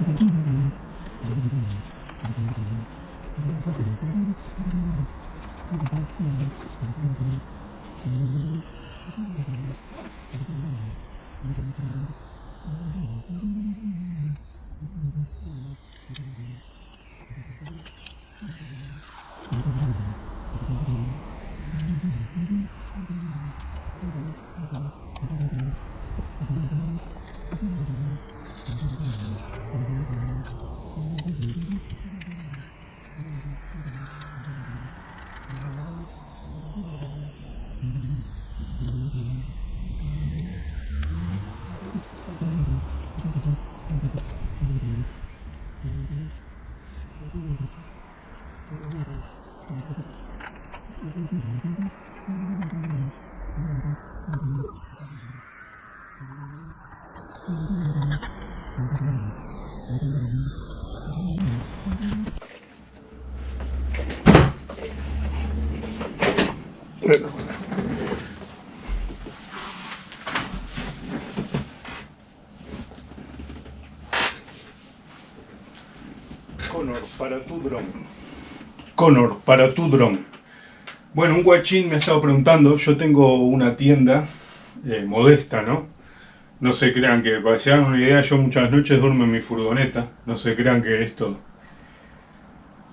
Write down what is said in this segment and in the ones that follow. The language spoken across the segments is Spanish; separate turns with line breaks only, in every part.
Mm-hmm. Connor, para tu dron. Connor, para tu dron. Bueno, un guachín me ha estado preguntando, yo tengo una tienda eh, modesta, ¿no? No se crean que, para que se hagan una idea, yo muchas noches duermo en mi furgoneta, no se crean que esto...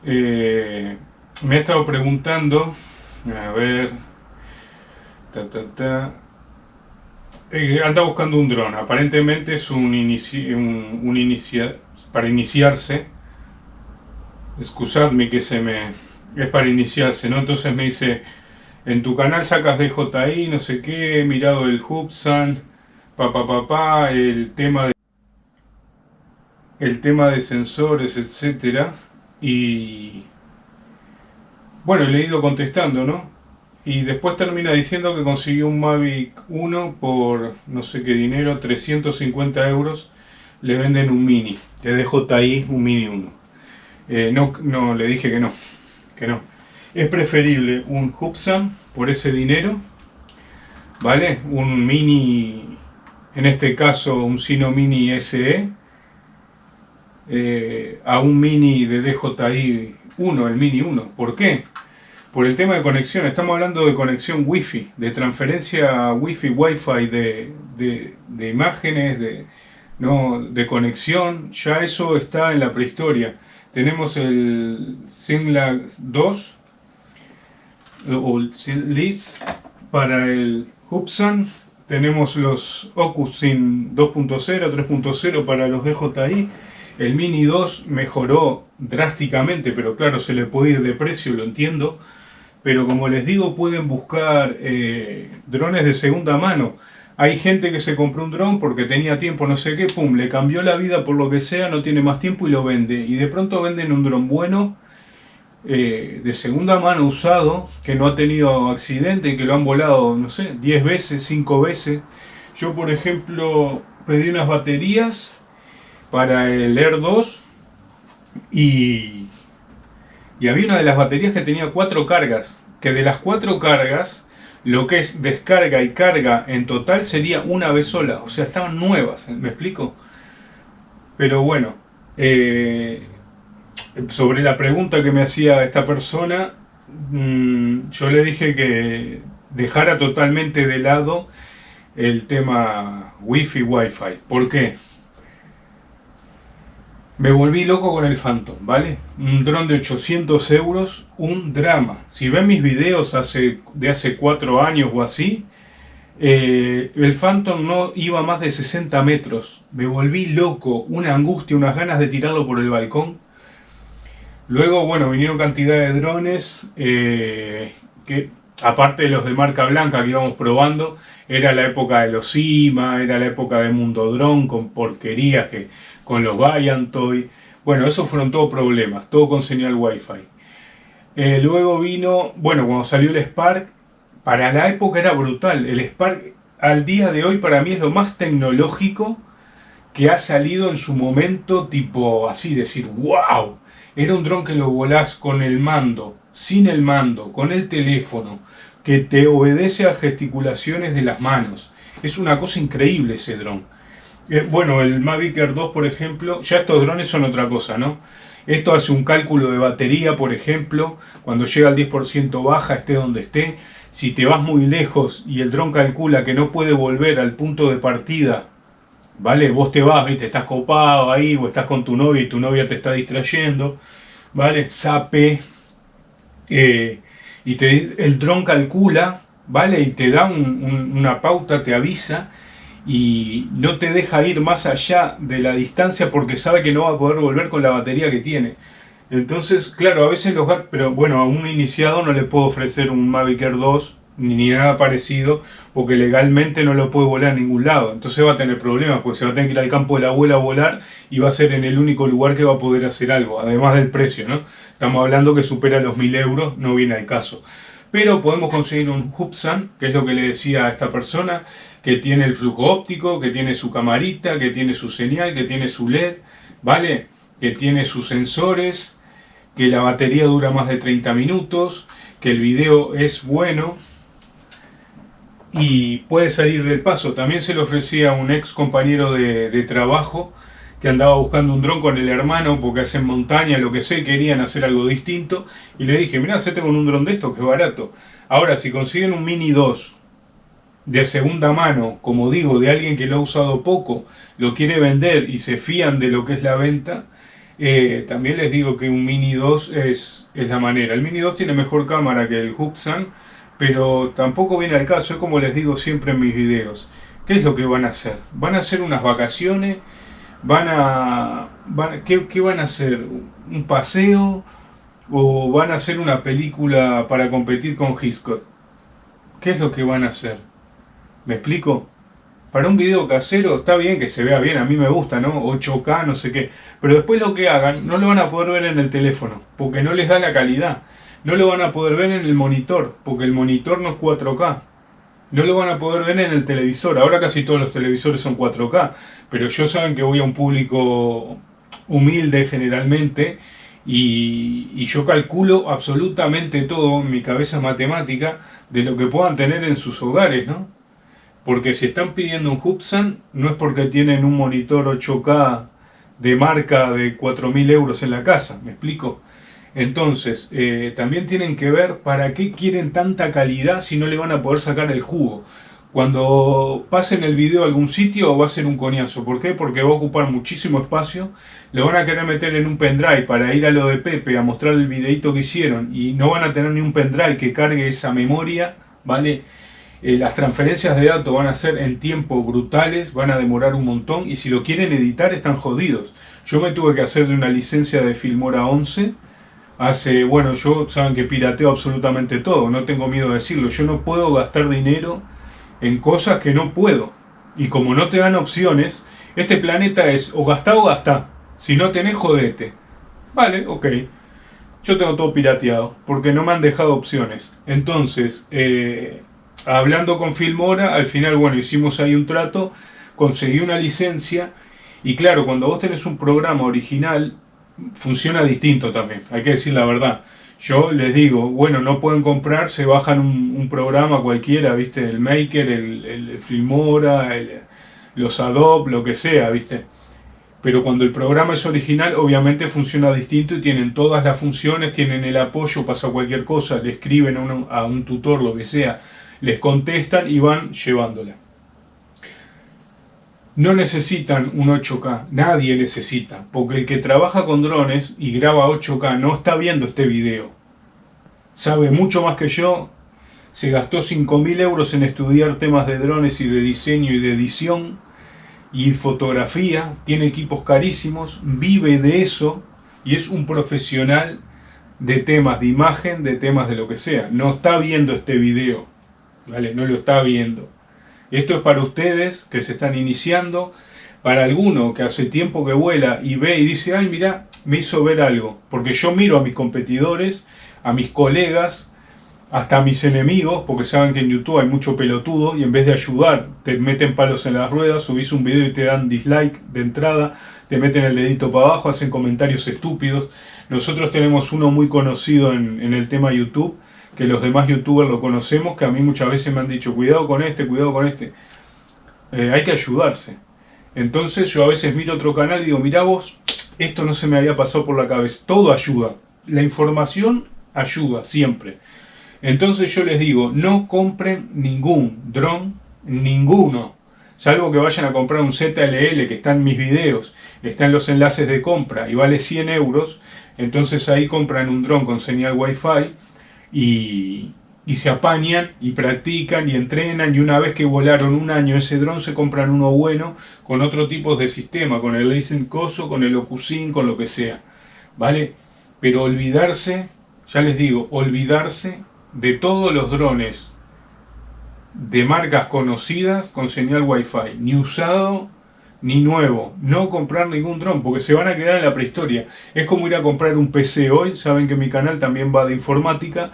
Eh, me ha estado preguntando, a ver... Ta, ta, ta, eh, anda buscando un dron, aparentemente es un, inici un, un inicia para iniciarse. Excusadme que se me... es para iniciarse, ¿no? Entonces me dice, en tu canal sacas DJI, no sé qué, he mirado el Hubsan, papá, papá, el tema de... el tema de sensores, etcétera, y... bueno, le he ido contestando, ¿no? Y después termina diciendo que consiguió un Mavic 1 por no sé qué dinero, 350 euros, le venden un Mini, de DJI un Mini 1. Eh, no, no, le dije que no, que no. Es preferible un Hubsan por ese dinero, ¿vale? Un Mini, en este caso un Sino Mini SE, eh, a un Mini de DJI 1, el Mini 1. ¿Por qué? Por el tema de conexión, estamos hablando de conexión Wi-Fi, de transferencia Wi-Fi, Wi-Fi de, de, imágenes, de, no, de conexión, ya eso está en la prehistoria. Tenemos el Singlag 2 o LIS para el Hubsan. Tenemos los Ocusin 2.0, 3.0 para los DJI. El Mini 2 mejoró drásticamente, pero claro, se le puede ir de precio, lo entiendo. Pero como les digo, pueden buscar eh, drones de segunda mano. Hay gente que se compró un dron porque tenía tiempo, no sé qué, pum, le cambió la vida por lo que sea, no tiene más tiempo y lo vende. Y de pronto venden un dron bueno, eh, de segunda mano usado, que no ha tenido accidente, que lo han volado, no sé, 10 veces, 5 veces. Yo, por ejemplo, pedí unas baterías para el Air 2 y, y había una de las baterías que tenía cuatro cargas, que de las cuatro cargas lo que es descarga y carga en total sería una vez sola, o sea, estaban nuevas, ¿me explico? Pero bueno, eh, sobre la pregunta que me hacía esta persona, mm, yo le dije que dejara totalmente de lado el tema Wi-Fi, Wi-Fi. ¿Por qué? Me volví loco con el Phantom, ¿vale? Un dron de 800 euros, un drama. Si ven mis videos hace, de hace 4 años o así, eh, el Phantom no iba más de 60 metros. Me volví loco, una angustia, unas ganas de tirarlo por el balcón. Luego, bueno, vinieron cantidad de drones, eh, que aparte de los de marca blanca que íbamos probando, era la época de los CIMA, era la época de Mundo Drone con porquerías que con los Toy. Bueno, esos fueron todos problemas, todo con señal Wi-Fi. Eh, luego vino, bueno, cuando salió el Spark, para la época era brutal. El Spark al día de hoy para mí es lo más tecnológico que ha salido en su momento, tipo así, decir, wow. Era un dron que lo volás con el mando, sin el mando, con el teléfono, que te obedece a gesticulaciones de las manos. Es una cosa increíble ese dron. Eh, bueno, el Mavic Air 2, por ejemplo, ya estos drones son otra cosa, ¿no? Esto hace un cálculo de batería, por ejemplo, cuando llega al 10% baja, esté donde esté. Si te vas muy lejos y el dron calcula que no puede volver al punto de partida, ¿vale? Vos te vas, ¿viste? Estás copado ahí o estás con tu novia y tu novia te está distrayendo, ¿vale? Sape. Eh, y te, el dron calcula, ¿vale? Y te da una pauta, te avisa y no te deja ir más allá de la distancia porque sabe que no va a poder volver con la batería que tiene. Entonces, claro, a veces los pero bueno, a un iniciado no le puedo ofrecer un Mavic Air 2 ni nada parecido porque legalmente no lo puede volar a ningún lado. Entonces va a tener problemas porque se va a tener que ir al campo de la abuela a volar y va a ser en el único lugar que va a poder hacer algo, además del precio, ¿no? Estamos hablando que supera los 1000 euros, no viene al caso. Pero podemos conseguir un Hubsan, que es lo que le decía a esta persona, que tiene el flujo óptico, que tiene su camarita, que tiene su señal, que tiene su LED, ¿vale? Que tiene sus sensores, que la batería dura más de 30 minutos, que el video es bueno y puede salir del paso. También se le ofrecía a un ex compañero de, trabajo que andaba buscando un dron con el hermano porque hacen montaña, lo que sé, querían hacer algo distinto. Y le dije, mira, hacete con un dron de esto que es barato. Ahora, si consiguen un Mini 2 de segunda mano, como digo, de alguien que lo ha usado poco, lo quiere vender y se fían de lo que es la venta, eh, también les digo que un Mini 2 es, es, la manera. El Mini 2 tiene mejor cámara que el Hubsan, pero tampoco viene al caso, es como les digo siempre en mis videos. ¿Qué es lo que van a hacer? ¿Van a hacer unas vacaciones? ¿Van a... ¿qué, ¿Qué van a hacer? ¿Un paseo? ¿O van a hacer una película para competir con Hitchcock? ¿Qué es lo que van a hacer? ¿Me explico? Para un video casero está bien que se vea bien, a mí me gusta, ¿no? 8K, no sé qué. Pero después lo que hagan no lo van a poder ver en el teléfono, porque no les da la calidad. No lo van a poder ver en el monitor, porque el monitor no es 4K. No lo van a poder ver en el televisor. Ahora casi todos los televisores son 4K. Pero yo saben que voy a un público humilde generalmente y, yo calculo absolutamente todo en mi cabeza matemática de lo que puedan tener en sus hogares, ¿no? Porque si están pidiendo un Hubsan, no es porque tienen un monitor 8K de marca de 4.000 euros en la casa, ¿me explico? Entonces, eh, también tienen que ver para qué quieren tanta calidad si no le van a poder sacar el jugo. Cuando pasen el video a algún sitio va a ser un coñazo. ¿Por qué? Porque va a ocupar muchísimo espacio. Le van a querer meter en un pendrive para ir a lo de Pepe a mostrar el videito que hicieron. Y no van a tener ni un pendrive que cargue esa memoria, ¿vale? Eh, las transferencias de datos van a ser en tiempo brutales, van a demorar un montón y si lo quieren editar están jodidos. Yo me tuve que hacer de una licencia de Filmora 11 hace, bueno, yo saben que pirateo absolutamente todo, no tengo miedo de decirlo, yo no puedo gastar dinero en cosas que no puedo. Y como no te dan opciones, este planeta es o gastá o gastá. Si no tenés, jodete. Vale, ok. Yo tengo todo pirateado, porque no me han dejado opciones. Entonces, eh, hablando con Filmora, al final, bueno, hicimos ahí un trato, conseguí una licencia, y claro, cuando vos tenés un programa original, funciona distinto también, hay que decir la verdad. Yo les digo, bueno, no pueden comprar, se bajan un, programa cualquiera, ¿viste? El Maker, el, Filmora, los Adobe, lo que sea, ¿viste? Pero cuando el programa es original, obviamente funciona distinto y tienen todas las funciones, tienen el apoyo, pasa cualquier cosa, le escriben a un tutor, lo que sea, les contestan y van llevándola. No necesitan un 8K, nadie necesita, porque el que trabaja con drones y graba 8K no está viendo este video. Sabe mucho más que yo, se gastó 5.000 euros en estudiar temas de drones y de diseño y de edición y fotografía, tiene equipos carísimos, vive de eso y es un profesional de temas de imagen, de temas de lo que sea. No está viendo este video. ¿vale? No lo está viendo. Esto es para ustedes que se están iniciando, para alguno que hace tiempo que vuela y ve y dice, ay mira, me hizo ver algo. Porque yo miro a mis competidores, a mis colegas, hasta a mis enemigos, porque saben que en YouTube hay mucho pelotudo y en vez de ayudar te meten palos en las ruedas, subís un video y te dan dislike de entrada, te meten el dedito para abajo, hacen comentarios estúpidos. Nosotros tenemos uno muy conocido en, en el tema YouTube, que los demás youtubers lo conocemos, que a mí muchas veces me han dicho, cuidado con este, cuidado con este. Eh, hay que ayudarse. Entonces yo a veces miro otro canal y digo, mira vos, esto no se me había pasado por la cabeza. Todo ayuda. La información ayuda siempre. Entonces yo les digo, no compren ningún dron, ninguno. Salvo que vayan a comprar un ZLL que está en mis videos, está en los enlaces de compra y vale 100 euros. Entonces ahí compran un dron con señal Wi-Fi y, se apañan y practican y entrenan y una vez que volaron un año ese dron se compran uno bueno con otro tipo de sistema, con el Listen Coso, con el Ocusin, con lo que sea, ¿vale? Pero olvidarse, ya les digo, olvidarse de todos los drones de marcas conocidas con señal Wi-Fi, ni usado ni nuevo, no comprar ningún dron porque se van a quedar en la prehistoria. Es como ir a comprar un PC hoy, saben que mi canal también va de informática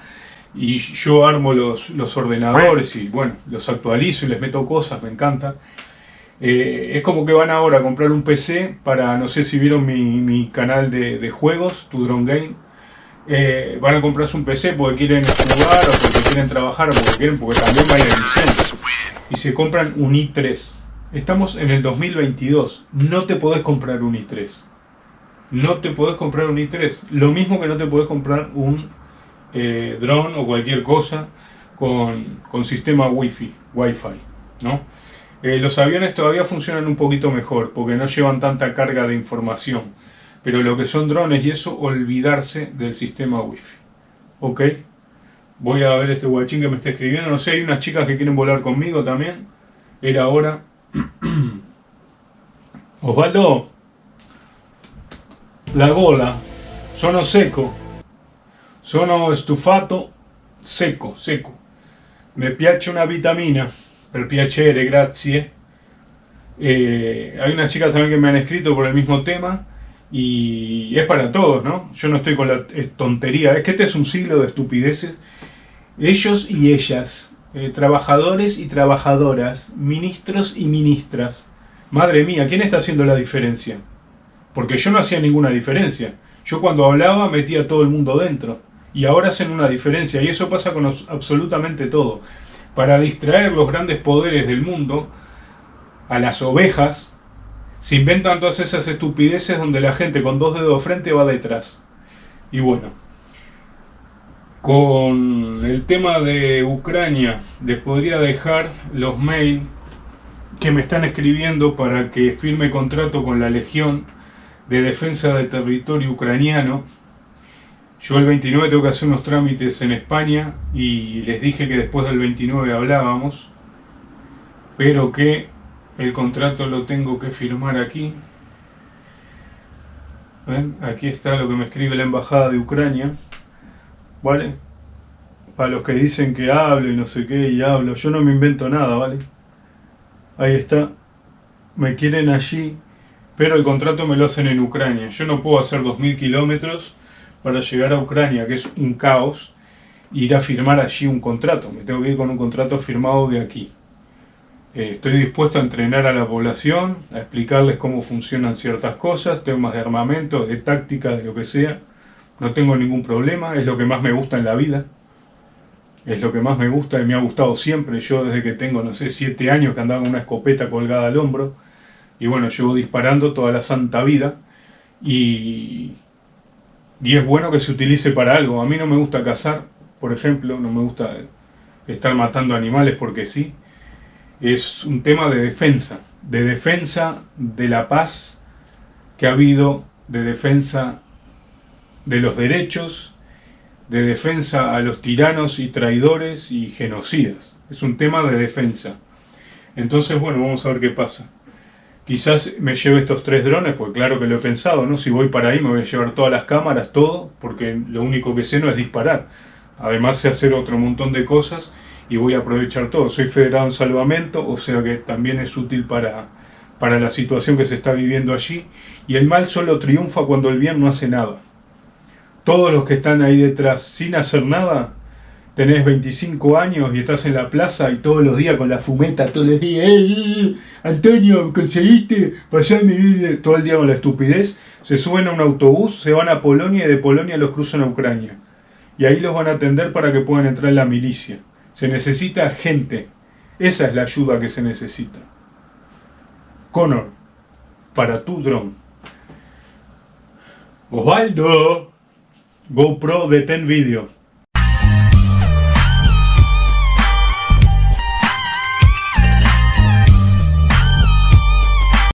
y yo armo los, ordenadores y bueno, los actualizo y les meto cosas, me encanta. Eh, es como que van ahora a comprar un PC para, no sé si vieron mi, canal de, juegos, Tu Drone Game. Eh, van a comprarse un PC porque quieren jugar o porque quieren trabajar o porque quieren, porque también va a licencia. Y se compran un i3. Estamos en el 2022. No te podés comprar un i3. No te podés comprar un i3. Lo mismo que no te podés comprar un eh, drone o cualquier cosa con, con sistema wifi, wifi, ¿no? Eh, los aviones todavía funcionan un poquito mejor porque no llevan tanta carga de información, pero lo que son drones y eso, olvidarse del sistema wifi, ¿ok? Voy a ver este guachín que me está escribiendo, no sé, hay unas chicas que quieren volar conmigo también, era hora. Osvaldo, la gola, sono seco. Sono stufato secco, secco. Mi piace una vitamina, per piacere, grazie. Eh, hay unas chicas también que me han escrito por el mismo tema y es para todos, ¿no? Yo no estoy con la tontería, es que este es un siglo de estupideces. Ellos y ellas, eh, trabajadores y trabajadoras, ministros y ministras. Madre mía, ¿quién está haciendo la diferencia? Porque yo no hacía ninguna diferencia. Yo cuando hablaba metía a todo el mundo dentro y ahora hacen una diferencia y eso pasa con absolutamente todo. Para distraer los grandes poderes del mundo, a las ovejas, se inventan todas esas estupideces donde la gente con dos dedos de frente va detrás. Y bueno, con el tema de Ucrania, les podría dejar los mails que me están escribiendo para que firme contrato con la Legión de Defensa del Territorio Ucraniano yo el 29 tengo que hacer unos trámites en España y les dije que después del 29 hablábamos, pero que el contrato lo tengo que firmar aquí. Aquí está lo que me escribe la Embajada de Ucrania. ¿Vale? Para los que dicen que hablo y no sé qué y hablo, yo no me invento nada, ¿vale? Ahí está. Me quieren allí, pero el contrato me lo hacen en Ucrania. Yo no puedo hacer 2.000 kilómetros para llegar a Ucrania, que es un caos, ir a firmar allí un contrato. Me tengo que ir con un contrato firmado de aquí. Eh, estoy dispuesto a entrenar a la población, a explicarles cómo funcionan ciertas cosas, temas de armamento, de táctica, de lo que sea. No tengo ningún problema, es lo que más me gusta en la vida. Es lo que más me gusta y me ha gustado siempre. Yo desde que tengo, no sé, siete años que andaba con una escopeta colgada al hombro. Y bueno, llevo disparando toda la santa vida. Y y es bueno que se utilice para algo. A mí no me gusta cazar, por ejemplo, no me gusta estar matando animales porque sí. Es un tema de defensa, de defensa de la paz que ha habido, de defensa de los derechos, de defensa a los tiranos y traidores y genocidas. Es un tema de defensa. Entonces, bueno, vamos a ver qué pasa. Quizás me lleve estos tres drones, porque claro que lo he pensado, ¿no? Si voy para ahí me voy a llevar todas las cámaras, todo, porque lo único que sé no es disparar. Además sé hacer otro montón de cosas y voy a aprovechar todo. Soy federado en salvamento, o sea que también es útil para, para la situación que se está viviendo allí. Y el mal solo triunfa cuando el bien no hace nada. Todos los que están ahí detrás sin hacer nada, tenés 25 años y estás en la plaza y todos los días con la fumeta, todos los días, ¡Ey, Antonio, conseguiste pasar mi vida todo el día con la estupidez! Se suben a un autobús, se van a Polonia y de Polonia los cruzan a Ucrania. Y ahí los van a atender para que puedan entrar en la milicia. Se necesita gente. Esa es la ayuda que se necesita. Connor, para tu dron. Osvaldo, GoPro de Ten Video.